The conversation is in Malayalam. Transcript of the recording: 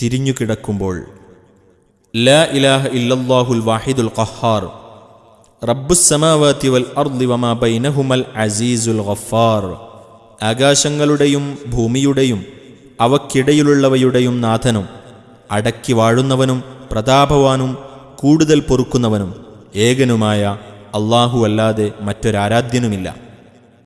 തിരിഞ്ഞുകിടക്കുമ്പോൾ ലാ ഇലാഹ ഇല്ലല്ലാഹുൽ വാഹിദുൽ ഖഹാർ റബ്ബുസ്സമാവാതി വൽ അർദി വമാ ബൈനഹുമൽ അസീസുൽ ഗഫാർ ആകാശങ്ങളുടെയും ഭൂമിയുടെയും അവക്കിടയിലുള്ളവയുടെയും നാഥനും അടക്കി വാഴുന്നവനും പ്രതാപവാനും കൂടുതൽ പൊറുക്കുന്നവനും ഏകനുമായ അല്ലാഹു അല്ലാതെ മറ്റൊരാരാധ്യനുമില്ല.